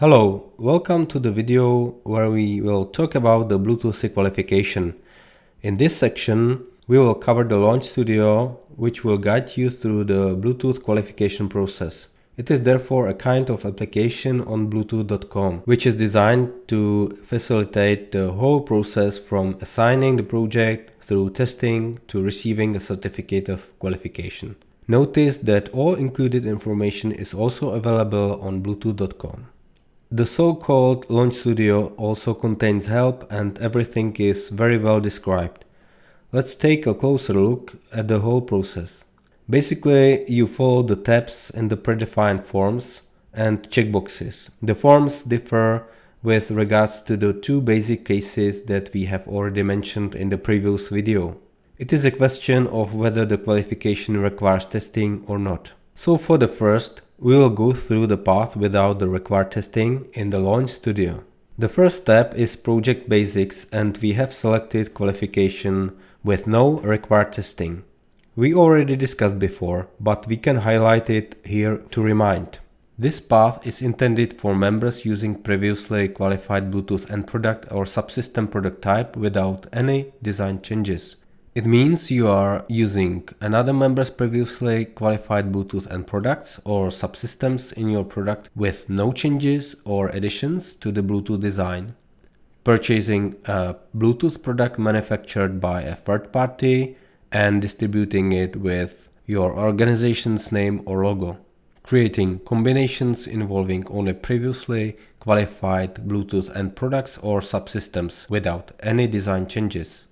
Hello, welcome to the video where we will talk about the Bluetooth qualification. In this section, we will cover the Launch Studio, which will guide you through the Bluetooth qualification process. It is therefore a kind of application on Bluetooth.com, which is designed to facilitate the whole process from assigning the project through testing to receiving a certificate of qualification. Notice that all included information is also available on Bluetooth.com. The so-called Launch Studio also contains help and everything is very well described. Let's take a closer look at the whole process. Basically, you follow the tabs in the predefined forms and checkboxes. The forms differ with regards to the two basic cases that we have already mentioned in the previous video. It is a question of whether the qualification requires testing or not. So for the first, we will go through the path without the required testing in the Launch Studio. The first step is Project Basics and we have selected qualification with no required testing. We already discussed before, but we can highlight it here to remind. This path is intended for members using previously qualified Bluetooth end product or subsystem product type without any design changes. It means you are using another member's previously qualified Bluetooth end products or subsystems in your product with no changes or additions to the Bluetooth design. Purchasing a Bluetooth product manufactured by a third party and distributing it with your organization's name or logo. Creating combinations involving only previously qualified Bluetooth end products or subsystems without any design changes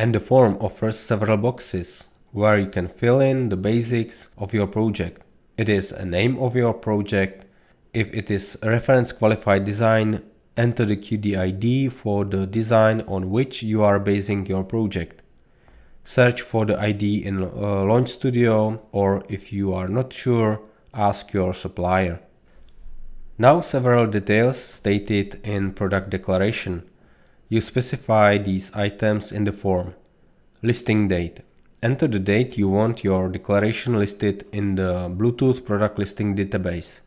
and the form offers several boxes where you can fill in the basics of your project. It is a name of your project. If it is reference qualified design, enter the QD for the design on which you are basing your project. Search for the ID in uh, Launch Studio or if you are not sure, ask your supplier. Now several details stated in product declaration. You specify these items in the form. Listing date. Enter the date you want your declaration listed in the Bluetooth product listing database.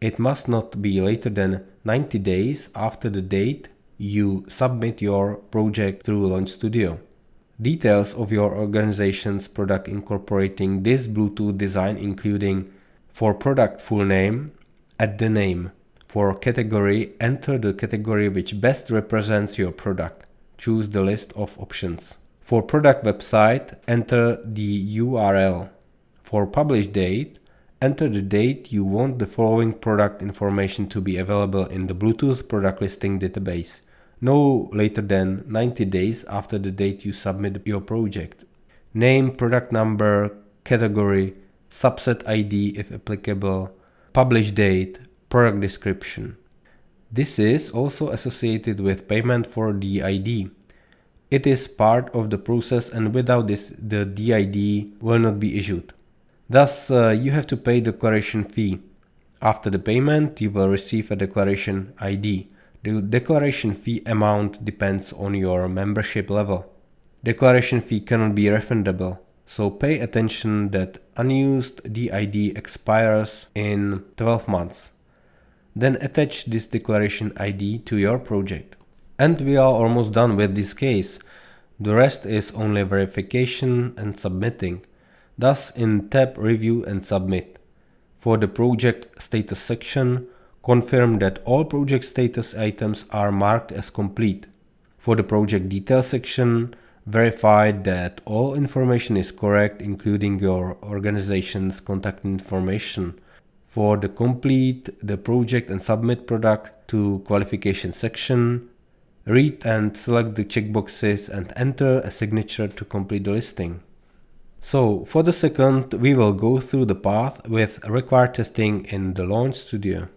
It must not be later than 90 days after the date you submit your project through Launch Studio. Details of your organization's product incorporating this Bluetooth design including for product full name, add the name, for category, enter the category which best represents your product. Choose the list of options. For product website, enter the URL. For publish date, enter the date you want the following product information to be available in the Bluetooth product listing database, no later than 90 days after the date you submit your project. Name, product number, category, subset ID if applicable, publish date, product description. This is also associated with payment for DID. It is part of the process and without this the DID will not be issued. Thus uh, you have to pay declaration fee. After the payment you will receive a declaration ID. The declaration fee amount depends on your membership level. Declaration fee cannot be refundable, so pay attention that unused DID expires in 12 months. Then attach this declaration ID to your project. And we are almost done with this case. The rest is only verification and submitting. Thus in tab Review and Submit. For the project status section, confirm that all project status items are marked as complete. For the project details section, verify that all information is correct including your organization's contact information for the complete the project and submit product to qualification section, read and select the checkboxes and enter a signature to complete the listing. So for the second, we will go through the path with required testing in the Launch Studio.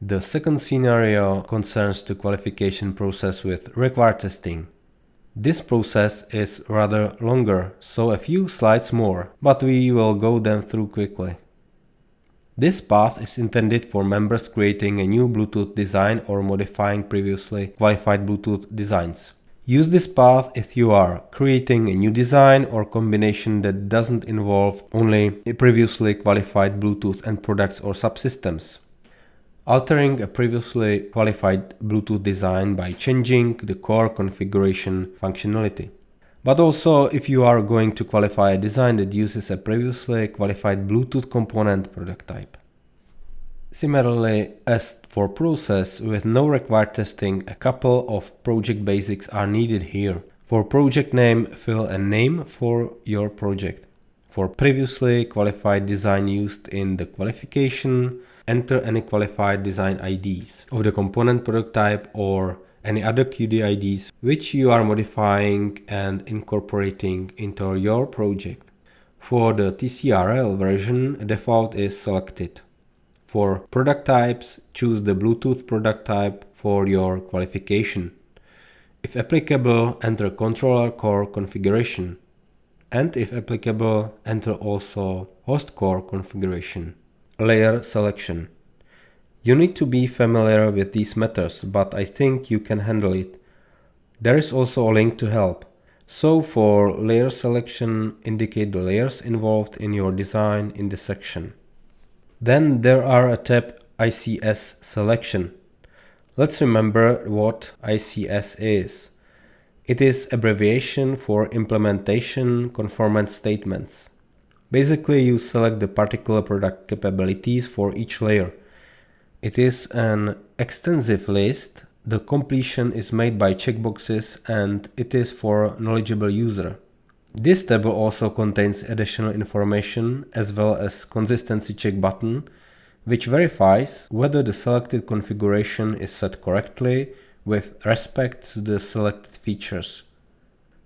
The second scenario concerns the qualification process with required testing. This process is rather longer, so a few slides more, but we will go them through quickly. This path is intended for members creating a new Bluetooth design or modifying previously qualified Bluetooth designs. Use this path if you are creating a new design or combination that doesn't involve only previously qualified Bluetooth end products or subsystems. altering a previously qualified Bluetooth design by changing the core configuration functionality. But also if you are going to qualify a design that uses a previously qualified Bluetooth component product type. Similarly, as for process, with no required testing, a couple of project basics are needed here. For project name, fill a name for your project. For previously qualified design used in the qualification, enter any qualified design IDs of the component product type or any other QDIDs which you are modifying and incorporating into your project. For the TCRL version, default is selected. For product types, choose the Bluetooth product type for your qualification. If applicable, enter controller core configuration. And if applicable, enter also host core configuration. Layer selection. You need to be familiar with these methods, but I think you can handle it. There is also a link to help. So for layer selection, indicate the layers involved in your design in the section. Then there are a tab ICS selection. Let's remember what ICS is. It is abbreviation for implementation conformance statements. Basically you select the particular product capabilities for each layer. It is an extensive list. The completion is made by checkboxes and it is for knowledgeable user. This table also contains additional information as well as consistency check button which verifies whether the selected configuration is set correctly with respect to the selected features.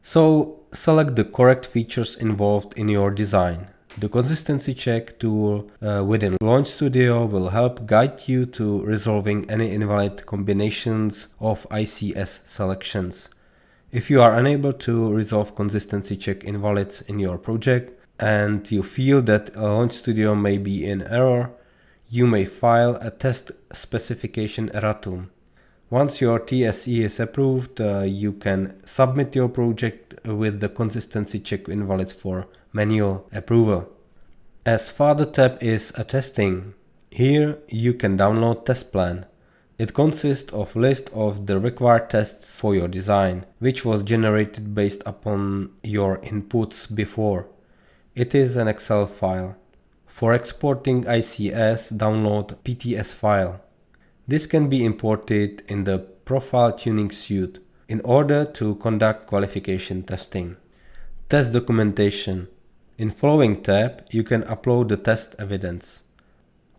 So select the correct features involved in your design. The consistency check tool uh, within Launch Studio will help guide you to resolving any invalid combinations of ICS selections. If you are unable to resolve consistency check invalids in your project and you feel that Launch Studio may be in error, you may file a test specification erratum. Once your TSE is approved, uh, you can submit your project with the consistency check invalids for manual approval. As further tab is a testing. Here you can download test plan. It consists of list of the required tests for your design, which was generated based upon your inputs before. It is an Excel file. For exporting ICS, download PTS file. This can be imported in the Profile Tuning Suite in order to conduct qualification testing. Test documentation. In following tab, you can upload the test evidence.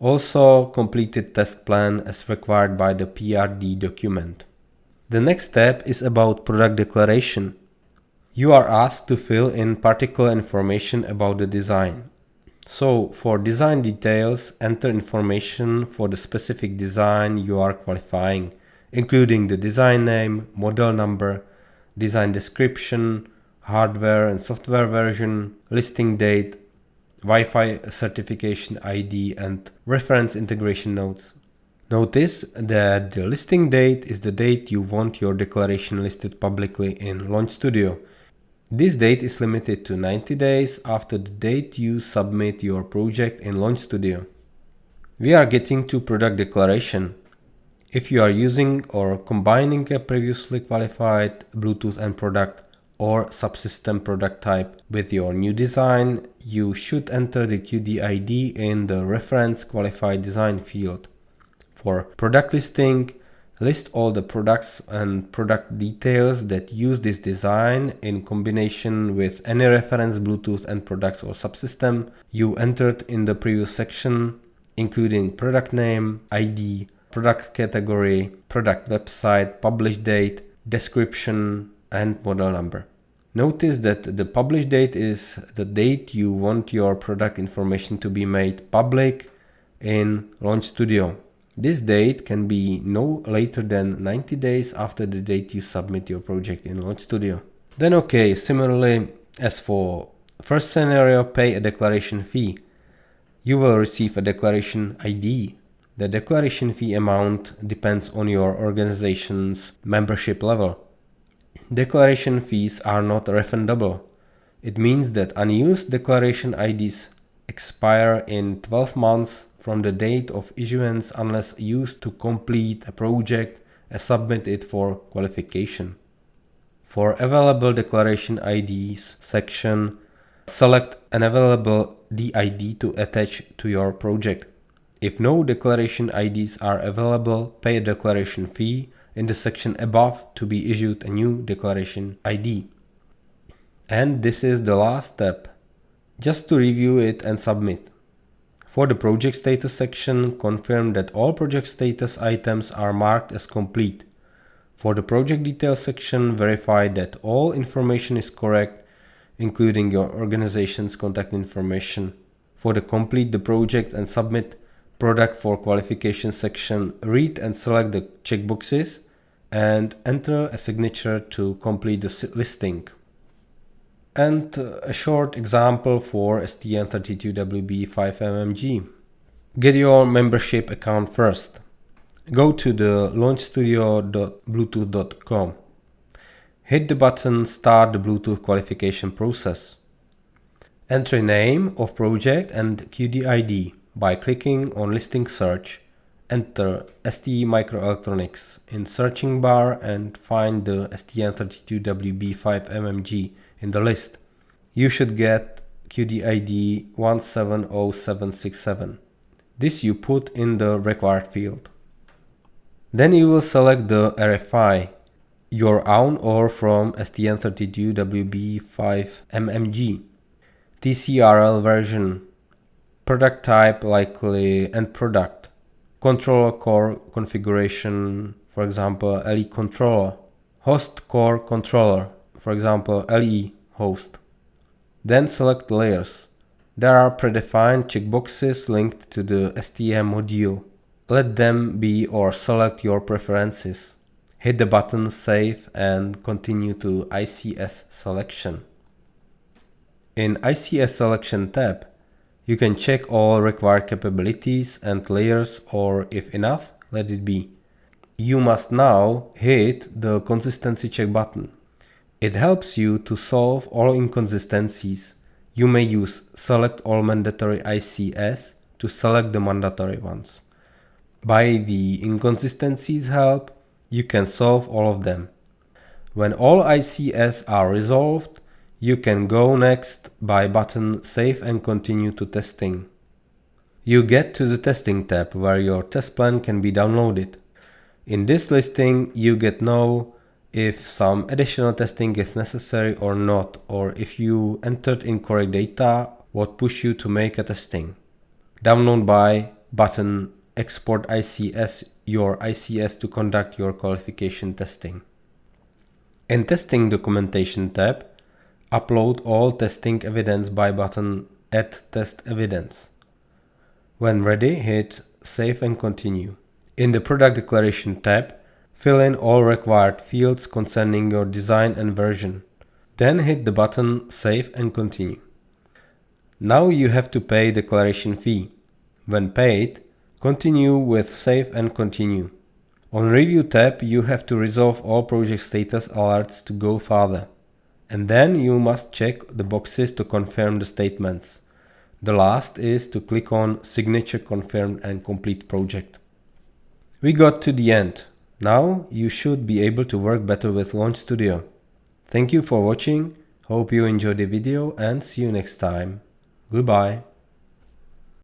Also completed test plan as required by the PRD document. The next step is about product declaration. You are asked to fill in particular information about the design. So for design details, enter information for the specific design you are qualifying, including the design name, model number, design description, hardware and software version, listing date, Wi-Fi certification ID and reference integration notes. Notice that the listing date is the date you want your declaration listed publicly in Launch Studio. This date is limited to 90 days after the date you submit your project in Launch Studio. We are getting to product declaration. If you are using or combining a previously qualified Bluetooth end product or subsystem product type with your new design, you should enter the QD ID in the reference qualified design field. For product listing, list all the products and product details that use this design in combination with any reference Bluetooth end products or subsystem you entered in the previous section, including product name, ID, product category, product website, publish date, description, and model number. Notice that the publish date is the date you want your product information to be made public in Launch Studio. This date can be no later than 90 days after the date you submit your project in Launch Studio. Then okay, similarly as for first scenario, pay a declaration fee. You will receive a declaration ID. The declaration fee amount depends on your organization's membership level. Declaration fees are not refundable. It means that unused declaration IDs expire in 12 months from the date of issuance unless used to complete a project and submit it for qualification. For available declaration IDs section, select an available DID to attach to your project. If no declaration IDs are available, pay a declaration fee in the section above to be issued a new declaration ID. And this is the last step, just to review it and submit. For the project status section, confirm that all project status items are marked as complete. For the project details section, verify that all information is correct, including your organization's contact information. For the complete the project and submit product for qualification section, read and select the checkboxes and enter a signature to complete the listing. And uh, a short example for STM32WB5MMG. Get your membership account first. Go to the launchstudio.bluetooth.com. Hit the button Start the Bluetooth qualification process. Enter name of project and QDID by clicking on listing search. Enter ST Microelectronics in searching bar and find the STM32WB5MMG in the list. You should get QDID 170767. This you put in the required field. Then you will select the RFI, your own or from STM32WB5MMG, TCRL version, product type likely end product, controller core configuration, for example LE controller, host core controller, for example LE host. Then select layers. There are predefined checkboxes linked to the STM module. Let them be or select your preferences. Hit the button Save and continue to ICS selection. In ICS selection tab, you can check all required capabilities and layers or if enough, let it be. You must now hit the consistency check button. It helps you to solve all inconsistencies. You may use select all mandatory ICS to select the mandatory ones. By the inconsistencies help, you can solve all of them. When all ICS are resolved, you can go next by button Save and continue to testing. You get to the testing tab where your test plan can be downloaded. In this listing, you get know if some additional testing is necessary or not, or if you entered incorrect data, what push you to make a testing. Download by button export ICS your ICS to conduct your qualification testing. In testing documentation tab, upload all testing evidence by button add test evidence. When ready, hit save and continue. In the product declaration tab, fill in all required fields concerning your design and version. Then hit the button save and continue. Now you have to pay declaration fee. When paid, Continue with Save and Continue. On Review tab you have to resolve all project status alerts to go further. And then you must check the boxes to confirm the statements. The last is to click on Signature Confirmed and Complete Project. We got to the end. Now you should be able to work better with Launch Studio. Thank you for watching, hope you enjoyed the video and see you next time. Goodbye.